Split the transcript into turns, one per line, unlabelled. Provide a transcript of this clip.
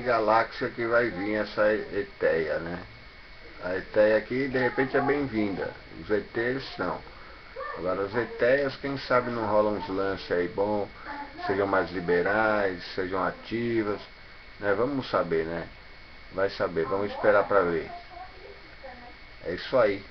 Galáxia que vai vir essa Eteia, né? A Eteia aqui, de repente, é bem-vinda. Os ETs, não. Agora, as Eteias, quem sabe não rolam uns lances aí bom, sejam mais liberais, sejam ativas, né? Vamos saber, né? Vai saber, vamos esperar para ver. É isso aí.